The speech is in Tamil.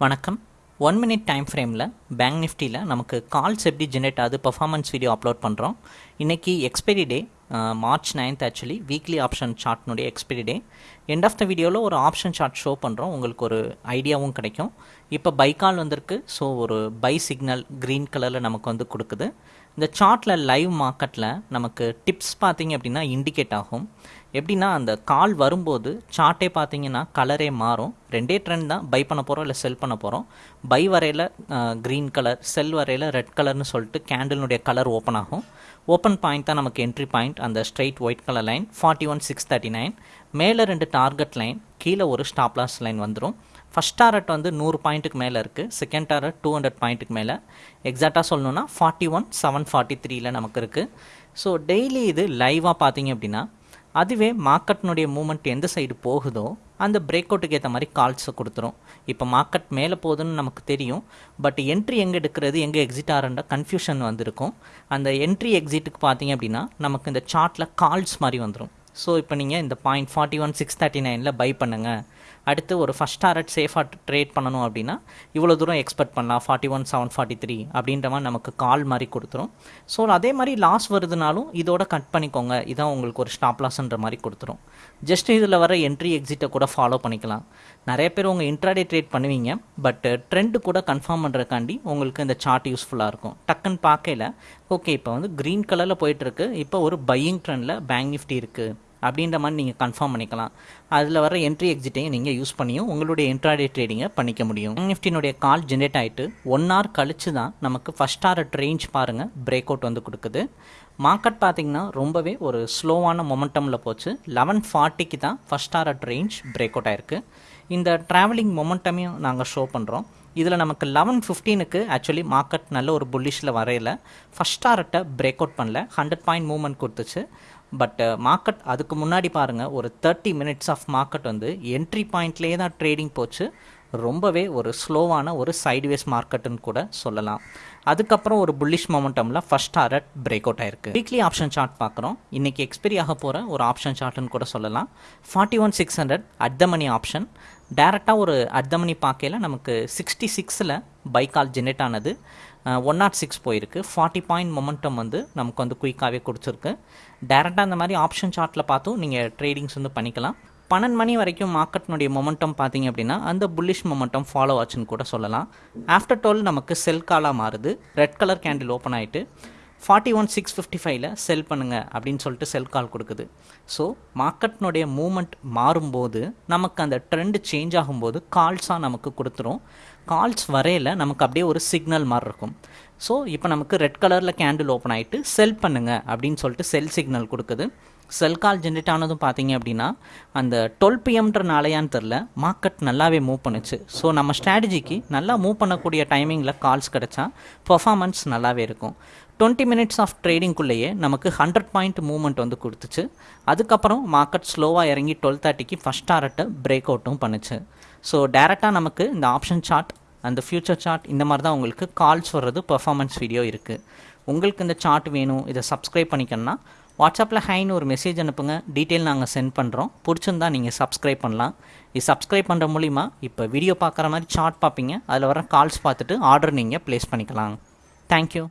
வணக்கம். ஒன் மினிட் டைம் ஃப்ரேமில் பேங்க் நிஃப்டியில் நமக்கு கால்ஸ் எப்படி ஜென்ரேட் ஆகுது பர்ஃபார்மன்ஸ் வீடியோ அப்லோட் பண்ணுறோம் இன்றைக்கி expiry day March ninth actually weekly option சார்ட்னுடைய expiry day end of the வீடியோவில் ஒரு ஆப்ஷன் சார்ட் ஷோ பண்ணுறோம் உங்களுக்கு ஒரு ஐடியாவும் கிடைக்கும். இப்போ பை கால் வந்திருக்கு. ஸோ ஒரு பை சிக்னல் க்ரீன் கலரில் நமக்கு வந்து கொடுக்குது. இந்த சார்ட்டில் லைவ் மார்க்கெட்டில் நமக்கு டிப்ஸ் பார்த்தீங்க அப்படின்னா இண்டிகேட் ஆகும். எப்படின்னா அந்த கால் வரும்போது சார்ட்டே பார்த்தீங்கன்னா கலரே மாறும். ரெண்டே ட்ரெண்ட் தான். பை பண்ண போகிறோம் இல்லை செல் பண்ண போகிறோம் பை வரையில் க்ரீன் கலர் செல் வரையில் ரெட் கலர்னு சொல்லிட்டு கேண்டலினுடைய கலர் ஓப்பன் ஆகும். ஓப்பன் பாயிண்ட் தான் நமக்கு என்ட்ரி பாயிண்ட் அந்த straight white colour line forty one six thirty nine மேலே ரெண்டு டார்கெட் லைன் கீழே ஒரு ஸ்டாப் லாஸ் லைன் வந்துடும் ஃபஸ்ட் டாரட் வந்து நூறு பாயிண்ட்டுக்கு மேலே இருக்குது செகண்ட் டாரட் டூ ஹண்ட்ரட் பாயிண்ட்டுக்கு மேலே. எக்ஸாக்டாக சொல்லணுன்னா ஃபார்ட்டி ஒன் செவன் ஃபார்ட்டி த்ரீல நமக்கு இருக்குது ஸோ டெய்லி இது லைவாக பார்த்தீங்க அப்படின்னா அதுவே மார்க்கெட்னுடைய மூமெண்ட் எந்த சைடு போகுதோ அந்த பிரேக் அவுட்டுக்கு ஏற்ற மாதிரி கால்ஸை கொடுத்துரும். இப்போ மார்க்கெட் மேலே போகுதுன்னு நமக்கு தெரியும். பட் என்ட்ரி எங்கே எடுக்கிறது எங்கே எக்ஸிட் ஆகிறன்ற கன்ஃபியூஷன் வந்திருக்கும். அந்த என்ட்ரி எக்ஸிட்டுக்கு பார்த்தீங்க அப்படின்னா நமக்கு இந்த சார்ட்டில் கால்ஸ் மாதிரி வந்துடும் ஸோ இப்போ நீங்கள் இந்த point forty one six thirty நைனில் பை பண்ணுங்கள் அடுத்து ஒரு ஃபஸ்ட் டாரட் சேஃபாக ட்ரேட் பண்ணணும் அப்படின்னா இவ்வளோ தூரம் எக்ஸ்பெக்ட் பண்ணலாம். Forty one seven forty three அப்படின்ற மாதிரி நமக்கு கால் மாதிரி கொடுத்துரும். ஸோ அதே மாதிரி லாஸ் வருதுனாலும் இதோட கட் பண்ணிக்கோங்க. இதான் உங்களுக்கு ஒரு ஸ்டாப் லாஸ்ன்ற மாதிரி கொடுத்துரும். ஜஸ்ட் இதில் வர என்ட்ரி எக்ஸிட்டை கூட ஃபாலோ பண்ணிக்கலாம். நிறைய பேர் உங்கள் இன்ட்ராடே ட்ரேட் பண்ணுவீங்க. பட் ட்ரெண்டு கூட கன்ஃபார்ம் பண்ணுறக்காண்டி உங்களுக்கு இந்த சார்ட் யூஸ்ஃபுல்லாக இருக்கும். டக்குன்னு பார்க்கல ஓகே இப்போ வந்து க்ரீன் கலரில் போயிட்டுருக்கு இப்போ ஒரு பையிங் ட்ரெண்டில் பேங்க் நிஃப்டி இருக்குது அப்படின்ற மாதிரி நீங்கள் கன்ஃபார்ம் பண்ணிக்கலாம். அதில் வர என்ட்ரி எக்ஸிட்டையும் நீங்கள் யூஸ் பண்ணியும் உங்களுடைய இன்ட்ராடே ட்ரேடிங்கை பண்ணிக்க முடியும். நிஃப்டினுடைய கால் ஜென்ரேட் ஆகிட்டு ஒன் ஹவர் கழிச்சு தான் நமக்கு ஃபஸ்ட் டாரட் ரேஞ்ச் பாருங்கள் பிரேக் அவுட் வந்து கொடுக்குது. மார்க்கெட் பார்த்திங்கன்னா ரொம்பவே ஒரு ஸ்லோவான மொமெண்டமில் போச்சு. லெவன் ஃபார்ட்டிக்கு தான் first target range break out ஆயிருக்கு. இந்த ட்ராவலிங் மொமெண்டமையும் நாங்கள் ஷோ பண்ணுறோம் இதில் நமக்கு லெவன் ஃபிஃப்டீனுக்கு ஆக்சுவலி மார்க்கெட் நல்ல ஒரு புல்லிஷில் வரையில. ஃபஸ்ட் டாரட்டை பிரேக் அவுட் பண்ணல. ஹண்ட்ரட் பாயிண்ட் மூவ்மெண்ட் கொடுத்துச்சு. பட் மார்க்கெட் அதுக்கு முன்னாடி பாருங்கள் ஒரு தேர்ட்டி மினிட்ஸ் ஆஃப் மார்க்கெட் வந்து என்ட்ரி பாயிண்ட்லேயே தான் ட்ரேடிங் போச்சு. ரொம்பவே ஒரு ஸ்லோவான ஒரு சைட்வேஸ் மார்க்கெட்டுன்னு கூட சொல்லலாம். அதுக்கப்புறம் ஒரு புல்லிஷ் மொமெண்டமில் ஃபஸ்ட் டாரட் பிரேக் அவுட் ஆயிருக்கு. வீக்லி ஆப்ஷன் சார்ட் பார்க்குறோம். இன்றைக்கி எக்ஸ்பெரி ஆக போகிற ஒரு ஆப்ஷன் சார்ட்னு கூட சொல்லலாம். Forty one six hundred at the money option டேரெக்டாக ஒரு அர்த்தமணி பார்க்கையில் நமக்கு சிக்ஸ்டி சிக்ஸில் பைக்கால் ஜெனரேட் ஆனது. ஒன் நாட் சிக்ஸ் போயிருக்கு. ஃபார்ட்டி பாயிண்ட் மொமெண்டம் வந்து நமக்கு வந்து குயிக்காகவே கொடுத்துருக்கு. டேரெக்டாக அந்த மாதிரி ஆப்ஷன் சார்ட்டில் பார்த்தும் நீங்கள் ட்ரேடிங்ஸ் வந்து பண்ணிக்கலாம். பன்னெண்டு மணி வரைக்கும் மார்க்கெட்னுடைய மொமெண்டம் பார்த்தீங்க அப்படின்னா அந்த புல்லிஷ் மொமெண்டம் ஃபாலோ ஆச்சுன்னு கூட சொல்லலாம். ஆஃப்டர் டுவெல் நமக்கு செல் காலாக மாறுது. ரெட் கலர் கேண்டில் ஓப்பன் ஆகிட்டு ஃபார்ட்டி ஒன் சிக்ஸ் ஃபிஃப்டி ஃபைவ்ல செல் பண்ணுங்கள் அப்படின்னு சொல்லிட்டு செல் கால் கொடுக்குது. ஸோ மார்க்கெட்னுடைய மூமெண்ட் மாறும்போது நமக்கு அந்த ட்ரெண்ட் சேஞ்ச் ஆகும்போது கால்ஸாக நமக்கு கொடுத்துரும். கால்ஸ் வரையில் நமக்கு அப்படியே ஒரு சிக்னல் மாதிரி இருக்கும். ஸோ இப்போ நமக்கு ரெட் கலரில் கேண்டில் ஓப்பன் ஆகிட்டு செல் பண்ணுங்கள் அப்படின்னு சொல்லிட்டு செல் சிக்னல் கொடுக்குது. செல் கால் ஜென்ரேட் ஆனதும் பார்த்தீங்க அப்படின்னா அந்த டுவெல் பிஎம்ன்ற நாளையான்னு தெரில மார்க்கெட் நல்லாவே மூவ் பண்ணுச்சு. ஸோ நம்ம ஸ்ட்ராட்டஜிக்கு நல்லா மூவ் பண்ணக்கூடிய டைமிங்கில் கால்ஸ் கிடச்சா பர்ஃபாமன்ஸ் நல்லாவே இருக்கும். டுவெண்ட்டி மினிட்ஸ் ஆஃப் ட்ரேடிங்குள்ளேயே நமக்கு ஹண்ட்ரட் பாயிண்ட் மூவ்மெண்ட் வந்து கொடுத்துச்சு. அதுக்கப்புறம் மார்க்கெட் ஸ்லோவாக இறங்கி டுவெல் தேர்ட்டிக்கு ஃபஸ்ட் டாரட்டை பிரேக் அவுட்டும் பண்ணுச்சு. ஸோ டேரெக்டாக நமக்கு இந்த ஆப்ஷன் சார்ட் அந்த ஃப்யூச்சர் சார்ட் இந்த மாதிரி தான் உங்களுக்கு கால்ஸ் வர்றது பர்ஃபாமன்ஸ் வீடியோ இருக்குது உங்களுக்கு இந்த சார்ட் வேணும் இதை சப்ஸ்கிரைப் பண்ணிக்கணும்னா வாட்ஸ்அப்பில் ஹைன்னு ஒரு மெசேஜ் அனுப்புங்க. டீட்டெயில் நாங்கள் சென்ட் பண்ணுறோம் பிடிச்சிருந்தா நீங்கள் சப்ஸ்கிரைப் பண்ணலாம். இது சப்ஸ்கிரைப் பண்ணுற மூலிமா இப்போ வீடியோ பார்க்குற மாதிரி சார்ட் பார்ப்பீங்க. அதில் வர கால்ஸ் பார்த்துட்டு ஆர்டர் நீங்கள் ப்ளேஸ் பண்ணிக்கலாம். தேங்க்யூ